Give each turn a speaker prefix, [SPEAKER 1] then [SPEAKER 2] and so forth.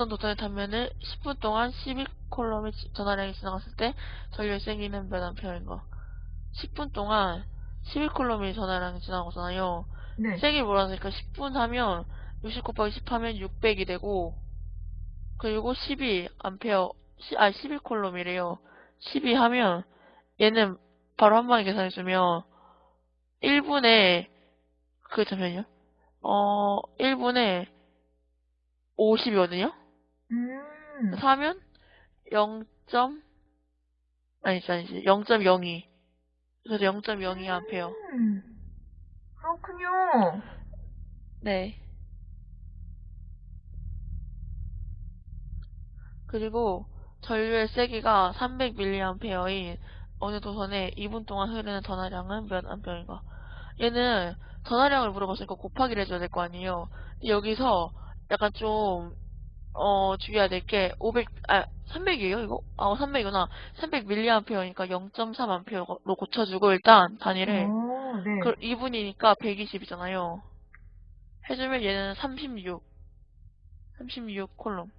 [SPEAKER 1] 어떤 도전을 타면은 10분 동안 12콜롬의 전화량이 지나갔을 때 전류의 세기는 몇 암페어인 거. 10분 동안 12콜롬이 전화량이 지나가잖아요.
[SPEAKER 2] 네.
[SPEAKER 1] 세기 몰아서니까 10분 하면 60 곱하기 10 하면 600이 되고 그리고 12 암페어 시- 아 12콜롬이래요. 12 하면 얘는 바로 한 방에 계산해주면 1분에 그 잠시만요. 어 1분에 50이거든요.
[SPEAKER 2] 음.
[SPEAKER 1] 4면 0. 아니지 아니지 0.02 그래서 0.02 암페어.
[SPEAKER 2] 음. 그렇군요.
[SPEAKER 1] 네. 그리고 전류의 세기가 300mA인 어느 도선에 2분 동안 흐르는 전하량은 몇 암페어인가? 얘는 전하량을 물어봤으니까 곱하기를 해줘야 될 거 아니에요. 여기서 약간 좀, 어, 주의해야 될 게, 500, 아, 300이에요, 이거? 아, 300이구나. 300mA니까 0.3A로 고쳐주고, 일단, 단위를.
[SPEAKER 2] 오, 네.
[SPEAKER 1] 그 2분이니까 120이잖아요. 해주면 얘는 36. 36 콜롬.